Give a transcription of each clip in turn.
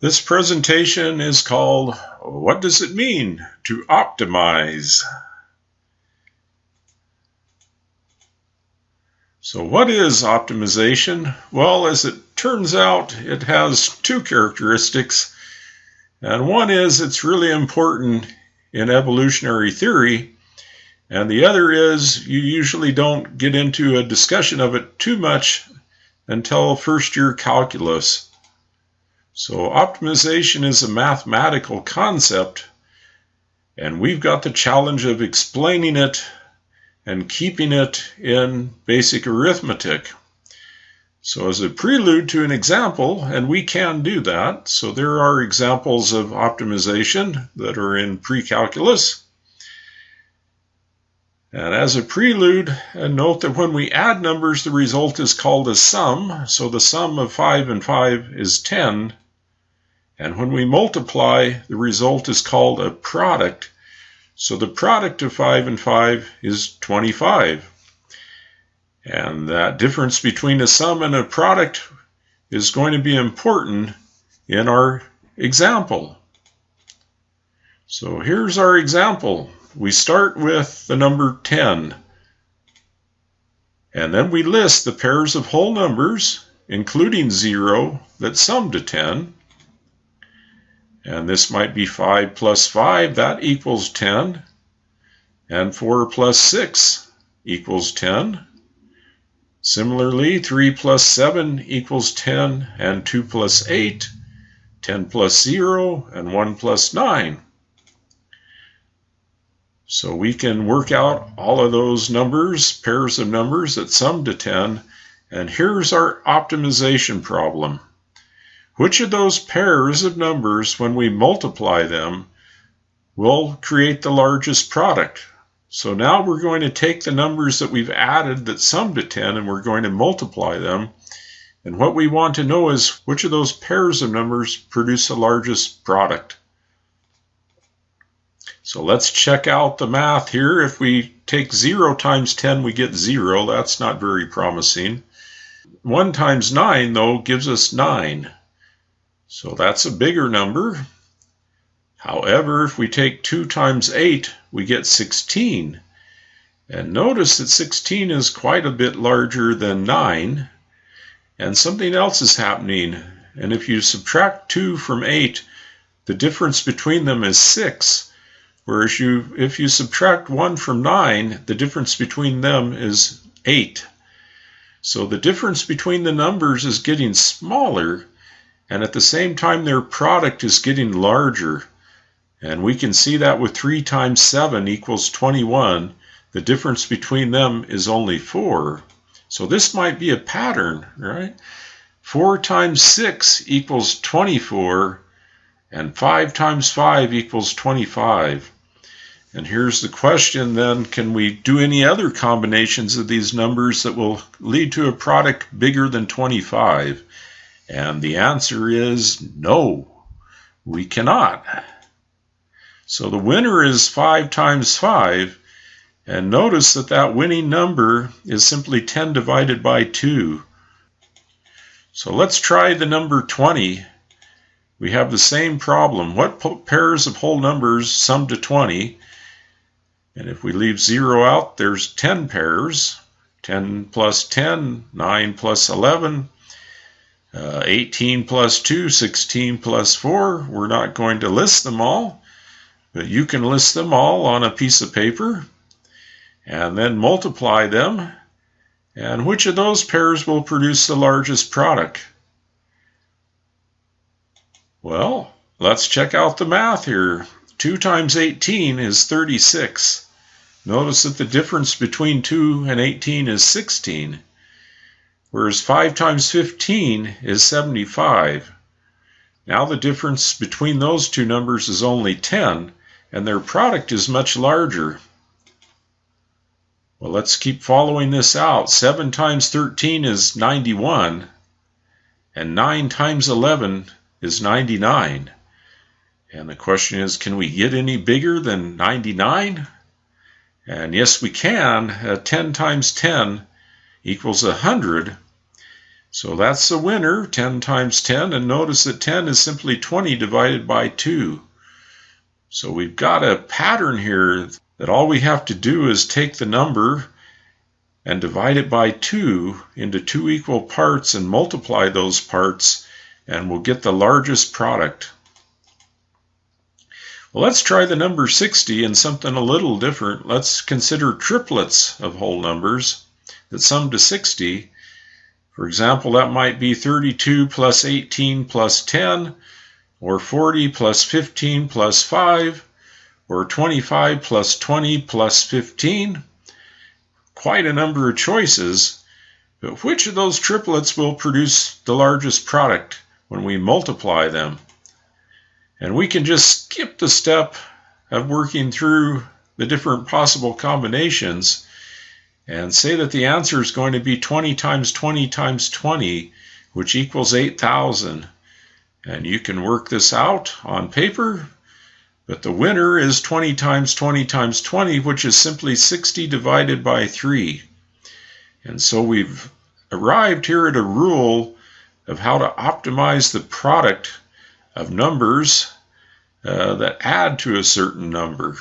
This presentation is called What Does It Mean to Optimize? So what is optimization? Well, as it turns out, it has two characteristics. And one is it's really important in evolutionary theory. And the other is you usually don't get into a discussion of it too much until first year calculus. So optimization is a mathematical concept, and we've got the challenge of explaining it and keeping it in basic arithmetic. So as a prelude to an example, and we can do that, so there are examples of optimization that are in pre-calculus. And as a prelude, and note that when we add numbers, the result is called a sum. So the sum of 5 and 5 is 10. And when we multiply, the result is called a product. So the product of 5 and 5 is 25. And that difference between a sum and a product is going to be important in our example. So here's our example. We start with the number 10. And then we list the pairs of whole numbers, including 0, that sum to 10. And this might be 5 plus 5, that equals 10. And 4 plus 6 equals 10. Similarly, 3 plus 7 equals 10, and 2 plus 8, 10 plus 0, and 1 plus 9. So we can work out all of those numbers, pairs of numbers that sum to 10, and here's our optimization problem. Which of those pairs of numbers, when we multiply them, will create the largest product? So now we're going to take the numbers that we've added that sum to 10 and we're going to multiply them. And what we want to know is which of those pairs of numbers produce the largest product. So let's check out the math here. If we take 0 times 10, we get 0. That's not very promising. 1 times 9, though, gives us 9. So that's a bigger number. However, if we take 2 times 8, we get 16. And notice that 16 is quite a bit larger than 9. And something else is happening. And if you subtract 2 from 8, the difference between them is 6. Whereas you, if you subtract 1 from 9, the difference between them is 8. So the difference between the numbers is getting smaller and at the same time their product is getting larger. And we can see that with 3 times 7 equals 21. The difference between them is only 4. So this might be a pattern, right? 4 times 6 equals 24, and 5 times 5 equals 25. And here's the question then, can we do any other combinations of these numbers that will lead to a product bigger than 25? And the answer is no, we cannot. So the winner is 5 times 5. And notice that that winning number is simply 10 divided by 2. So let's try the number 20. We have the same problem. What pairs of whole numbers sum to 20? And if we leave 0 out, there's 10 pairs. 10 plus 10, 9 plus 11, uh, 18 plus 2, 16 plus 4. We're not going to list them all, but you can list them all on a piece of paper and then multiply them. And which of those pairs will produce the largest product? Well, let's check out the math here. 2 times 18 is 36. Notice that the difference between 2 and 18 is 16 whereas 5 times 15 is 75. Now the difference between those two numbers is only 10, and their product is much larger. Well, let's keep following this out. 7 times 13 is 91, and 9 times 11 is 99. And the question is, can we get any bigger than 99? And yes, we can. Uh, 10 times 10 equals 100. So that's the winner, 10 times 10, and notice that 10 is simply 20 divided by 2. So we've got a pattern here that all we have to do is take the number and divide it by 2 into two equal parts and multiply those parts and we'll get the largest product. Let's try the number 60 and something a little different. Let's consider triplets of whole numbers that sum to 60 for example, that might be 32 plus 18 plus 10, or 40 plus 15 plus 5, or 25 plus 20 plus 15. Quite a number of choices, but which of those triplets will produce the largest product when we multiply them? And we can just skip the step of working through the different possible combinations and say that the answer is going to be 20 times 20 times 20, which equals 8,000. And you can work this out on paper, but the winner is 20 times 20 times 20, which is simply 60 divided by 3. And so we've arrived here at a rule of how to optimize the product of numbers uh, that add to a certain number.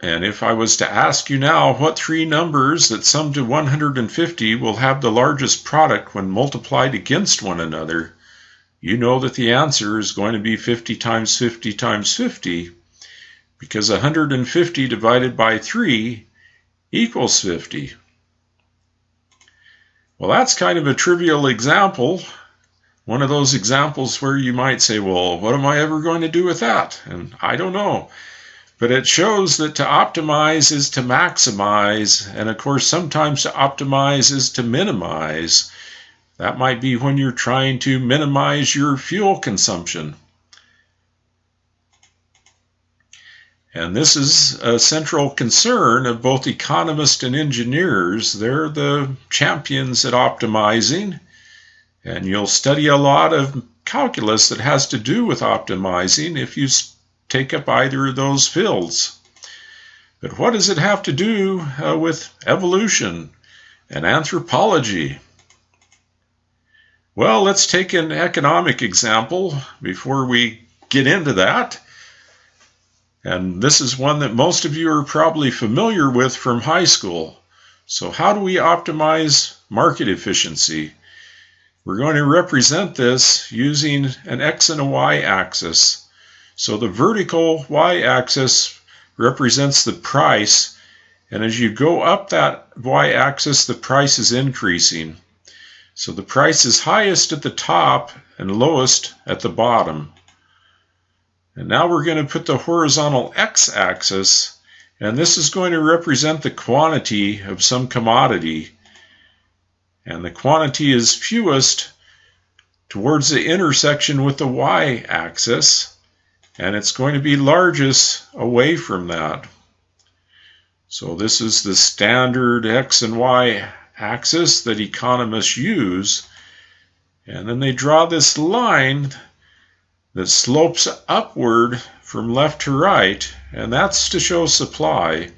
And if I was to ask you now what three numbers that sum to 150 will have the largest product when multiplied against one another, you know that the answer is going to be 50 times 50 times 50 because 150 divided by 3 equals 50. Well, that's kind of a trivial example. One of those examples where you might say, well, what am I ever going to do with that? And I don't know. But it shows that to optimize is to maximize, and of course, sometimes to optimize is to minimize. That might be when you're trying to minimize your fuel consumption. And this is a central concern of both economists and engineers. They're the champions at optimizing. And you'll study a lot of calculus that has to do with optimizing if you take up either of those fields. But what does it have to do uh, with evolution and anthropology? Well, let's take an economic example before we get into that. And this is one that most of you are probably familiar with from high school. So, how do we optimize market efficiency? We're going to represent this using an x and a y axis. So the vertical y-axis represents the price, and as you go up that y-axis, the price is increasing. So the price is highest at the top and lowest at the bottom. And now we're going to put the horizontal x-axis, and this is going to represent the quantity of some commodity. And the quantity is fewest towards the intersection with the y-axis and it's going to be largest away from that. So this is the standard X and Y axis that economists use. And then they draw this line that slopes upward from left to right, and that's to show supply.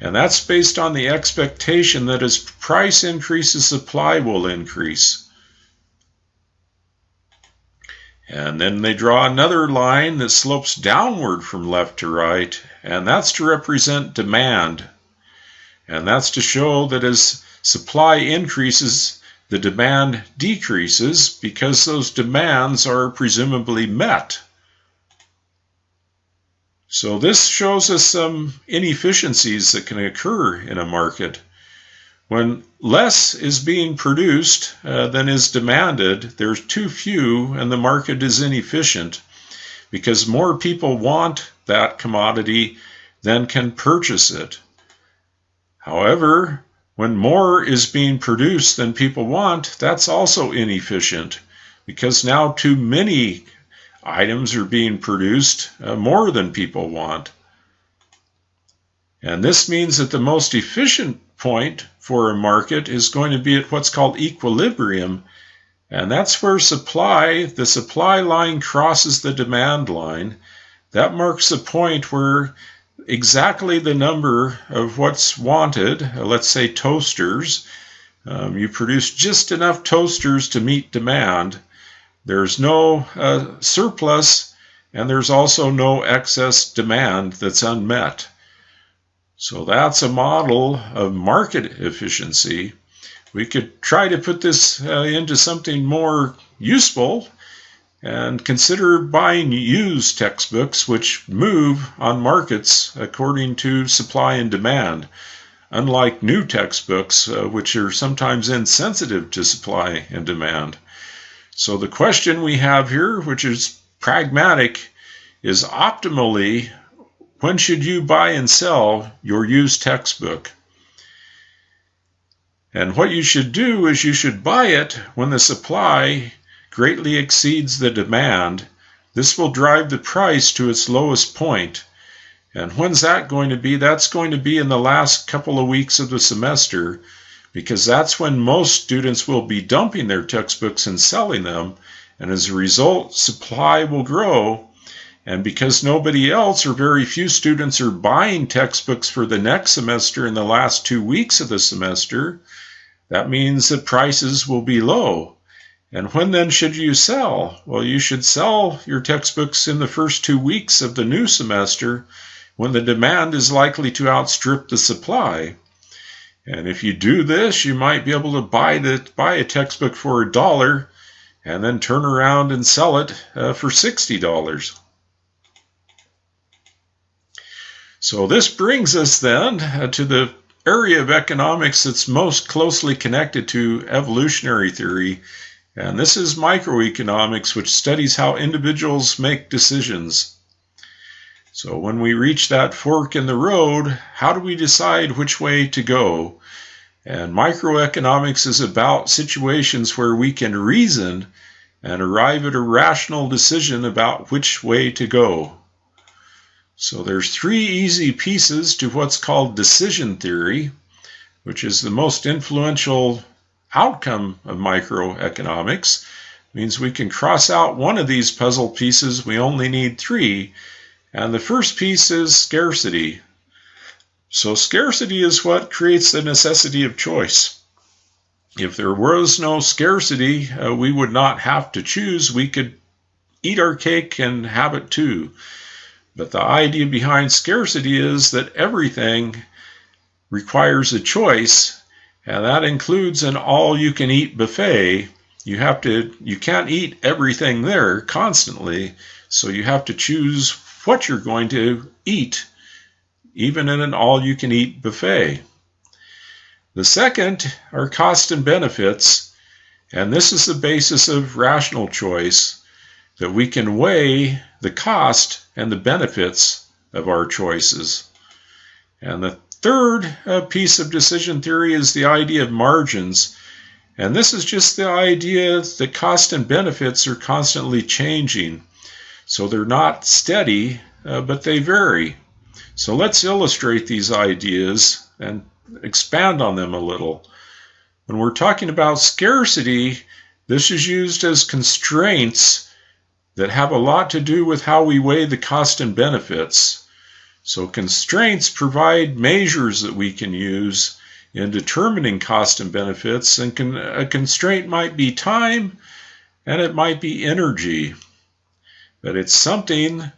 And that's based on the expectation that as price increases, supply will increase. And then they draw another line that slopes downward from left to right, and that's to represent demand. And that's to show that as supply increases, the demand decreases because those demands are presumably met. So this shows us some inefficiencies that can occur in a market. When less is being produced uh, than is demanded, there's too few and the market is inefficient because more people want that commodity than can purchase it. However, when more is being produced than people want, that's also inefficient because now too many items are being produced uh, more than people want. And this means that the most efficient point for a market is going to be at what's called equilibrium. And that's where supply, the supply line crosses the demand line. That marks the point where exactly the number of what's wanted, uh, let's say toasters. Um, you produce just enough toasters to meet demand. There's no uh, surplus, and there's also no excess demand that's unmet. So that's a model of market efficiency. We could try to put this uh, into something more useful and consider buying used textbooks which move on markets according to supply and demand, unlike new textbooks uh, which are sometimes insensitive to supply and demand. So the question we have here, which is pragmatic, is optimally when should you buy and sell your used textbook? And what you should do is you should buy it when the supply greatly exceeds the demand, this will drive the price to its lowest point. And when's that going to be? That's going to be in the last couple of weeks of the semester because that's when most students will be dumping their textbooks and selling them. And as a result, supply will grow. And because nobody else or very few students are buying textbooks for the next semester in the last two weeks of the semester, that means that prices will be low. And when then should you sell? Well, you should sell your textbooks in the first two weeks of the new semester when the demand is likely to outstrip the supply. And if you do this, you might be able to buy the buy a textbook for a dollar and then turn around and sell it uh, for $60. So this brings us then uh, to the area of economics that's most closely connected to evolutionary theory and this is microeconomics, which studies how individuals make decisions. So when we reach that fork in the road, how do we decide which way to go? And microeconomics is about situations where we can reason and arrive at a rational decision about which way to go. So there's three easy pieces to what's called decision theory, which is the most influential outcome of microeconomics means we can cross out one of these puzzle pieces. We only need three. And the first piece is scarcity. So scarcity is what creates the necessity of choice. If there was no scarcity, uh, we would not have to choose. We could eat our cake and have it too. But the idea behind scarcity is that everything requires a choice and that includes an all you can eat buffet. You have to you can't eat everything there constantly, so you have to choose what you're going to eat even in an all you can eat buffet. The second are cost and benefits, and this is the basis of rational choice that we can weigh the cost and the benefits of our choices. And the third uh, piece of decision theory is the idea of margins. And this is just the idea that cost and benefits are constantly changing. So they're not steady, uh, but they vary. So let's illustrate these ideas and expand on them a little. When we're talking about scarcity, this is used as constraints that have a lot to do with how we weigh the cost and benefits. So constraints provide measures that we can use in determining cost and benefits. And a constraint might be time and it might be energy. But it's something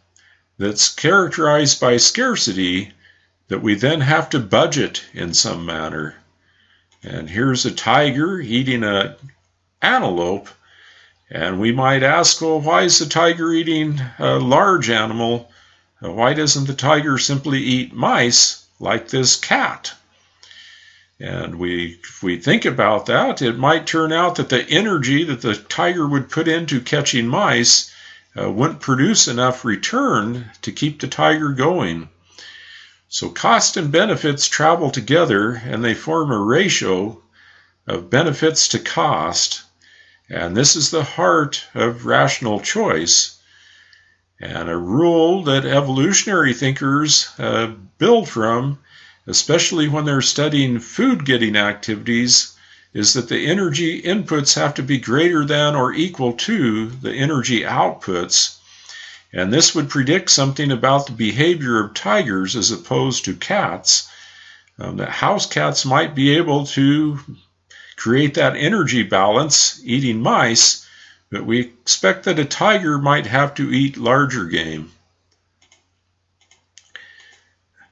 that's characterized by scarcity that we then have to budget in some manner. And here's a tiger eating an antelope. And we might ask, well, why is the tiger eating a large animal why doesn't the tiger simply eat mice like this cat? And we, if we think about that, it might turn out that the energy that the tiger would put into catching mice uh, wouldn't produce enough return to keep the tiger going. So cost and benefits travel together and they form a ratio of benefits to cost. And this is the heart of rational choice. And a rule that evolutionary thinkers uh, build from, especially when they're studying food getting activities, is that the energy inputs have to be greater than or equal to the energy outputs. And this would predict something about the behavior of tigers as opposed to cats. Um, that house cats might be able to create that energy balance eating mice, but we expect that a tiger might have to eat larger game.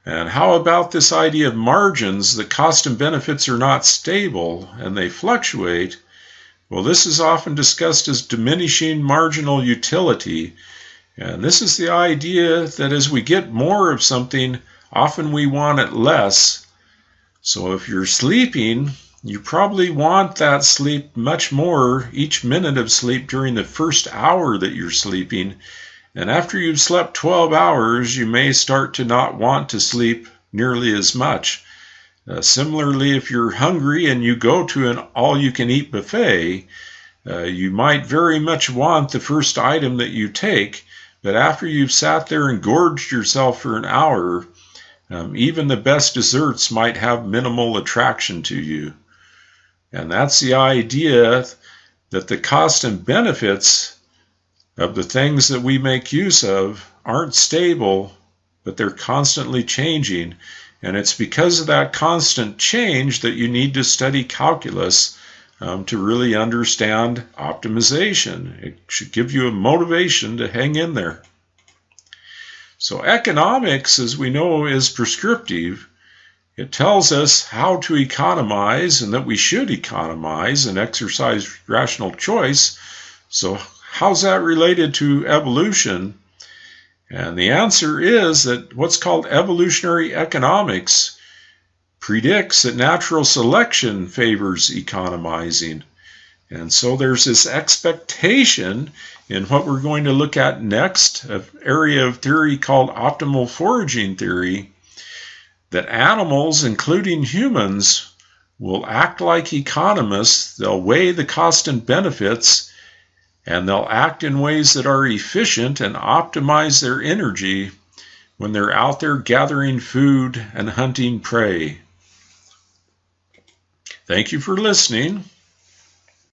And how about this idea of margins? The cost and benefits are not stable and they fluctuate. Well, this is often discussed as diminishing marginal utility. And this is the idea that as we get more of something, often we want it less. So if you're sleeping, you probably want that sleep much more each minute of sleep during the first hour that you're sleeping. And after you've slept 12 hours, you may start to not want to sleep nearly as much. Uh, similarly, if you're hungry and you go to an all you can eat buffet, uh, you might very much want the first item that you take, but after you've sat there and gorged yourself for an hour, um, even the best desserts might have minimal attraction to you. And that's the idea that the cost and benefits of the things that we make use of aren't stable, but they're constantly changing. And it's because of that constant change that you need to study calculus um, to really understand optimization. It should give you a motivation to hang in there. So, economics, as we know, is prescriptive. It tells us how to economize and that we should economize and exercise rational choice. So, how's that related to evolution? And the answer is that what's called evolutionary economics predicts that natural selection favors economizing. And so there's this expectation in what we're going to look at next, an area of theory called optimal foraging theory, that animals, including humans, will act like economists. They'll weigh the cost and benefits, and they'll act in ways that are efficient and optimize their energy when they're out there gathering food and hunting prey. Thank you for listening.